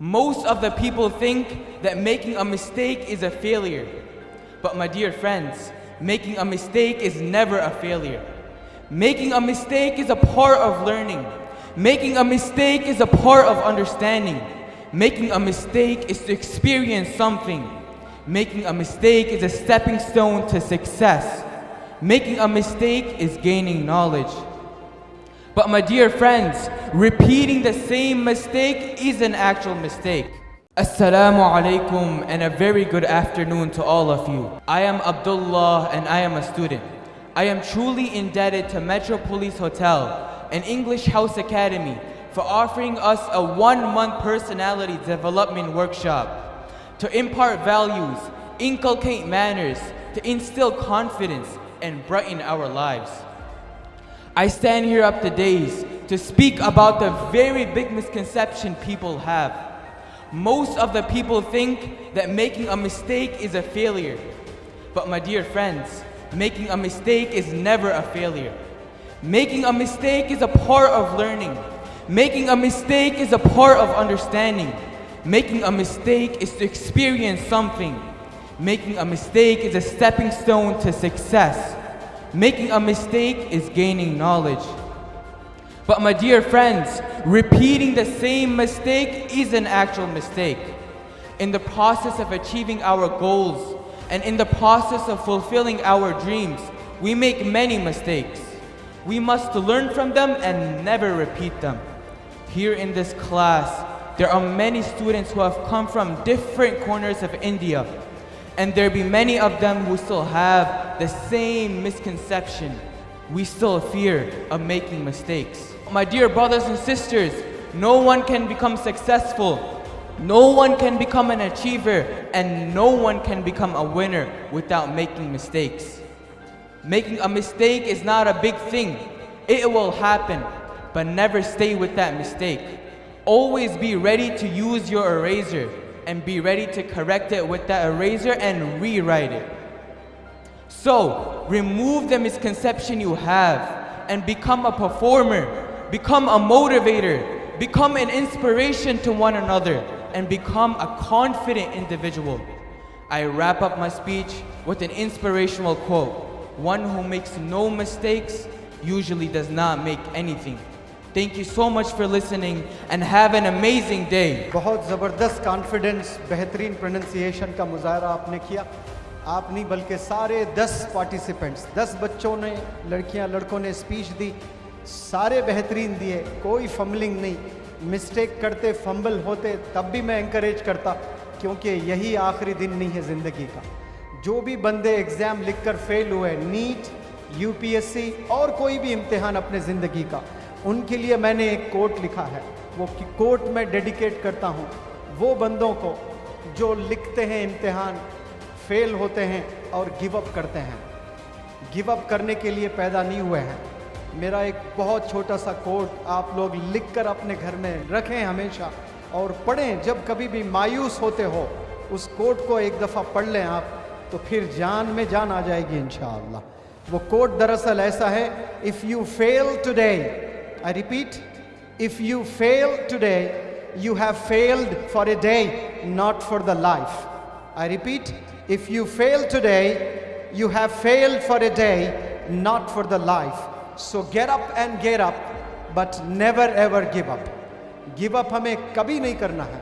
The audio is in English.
Most of the people think that making a mistake is a failure. But my dear friends, making a mistake is never a failure. Making a mistake is a part of learning. Making a mistake is a part of understanding. Making a mistake is to experience something. Making a mistake is a stepping stone to success. Making a mistake is gaining knowledge. But my dear friends, repeating the same mistake is an actual mistake. Assalamu alaikum and a very good afternoon to all of you. I am Abdullah and I am a student. I am truly indebted to Metropolis Hotel and English House Academy for offering us a one-month personality development workshop to impart values, inculcate manners, to instill confidence and brighten our lives. I stand here up to days to speak about the very big misconception people have. Most of the people think that making a mistake is a failure. But my dear friends, making a mistake is never a failure. Making a mistake is a part of learning. Making a mistake is a part of understanding. Making a mistake is to experience something. Making a mistake is a stepping stone to success. Making a mistake is gaining knowledge. But my dear friends, repeating the same mistake is an actual mistake. In the process of achieving our goals and in the process of fulfilling our dreams, we make many mistakes. We must learn from them and never repeat them. Here in this class, there are many students who have come from different corners of India and there be many of them who still have the same misconception. We still fear of making mistakes. My dear brothers and sisters, no one can become successful. No one can become an achiever and no one can become a winner without making mistakes. Making a mistake is not a big thing. It will happen, but never stay with that mistake. Always be ready to use your eraser and be ready to correct it with that eraser and rewrite it. So, remove the misconception you have and become a performer, become a motivator, become an inspiration to one another, and become a confident individual. I wrap up my speech with an inspirational quote. One who makes no mistakes usually does not make anything. Thank you so much for listening and have an amazing day. बहुत ज़बरदस्त confidence बेहतरीन pronunciation का मुजाहरा आपने किया। आप नहीं, बल्कि सारे 10 पार्टिसिपेंट्स 10 बच्चों ने, लड़कियाँ, लड़कों ने स्पीच दी, सारे बेहतरीन दिए, कोई फम्बलिंग नहीं। मिस्टेक करते फंबल होते, तब भी मैं इंकरेज करता, क्योंकि यही आखिरी दिन नहीं है ज़िंदगी का। जो भी बंदे एग्ज़ाम लिखकर फेल हुए नीट यूपीएससी और कोई भी इम्तिहान अपने ज़िंदगी का उनके लिए मैंने एक कोट लिखा है। वो कि कोट मैं डेडिकेट करता हूँ। वो बंदों को जो लिखते हैं इम्तिहान, फेल होते हैं और गिव अप करते हैं। गिव अप करने के लिए पैदा नहीं हुए हैं। मेरा एक बहुत छोटा सा कोट आप लोग लिख कर अपने घर में रखें हमेशा और पढ़ें। जब कभी भी मायूस होते हो, उस कोट को एक दफ़ा पढ़ लें आप तो फिर जान में जान आ जाएगी इन वो कोट दरअसल ऐसा है if you fail today I repeat, if you fail today, you have failed for a day, not for the life. I repeat, if you fail today, you have failed for a day, not for the life. So get up and get up, but never ever give up. Give up हमें कभी नहीं करना है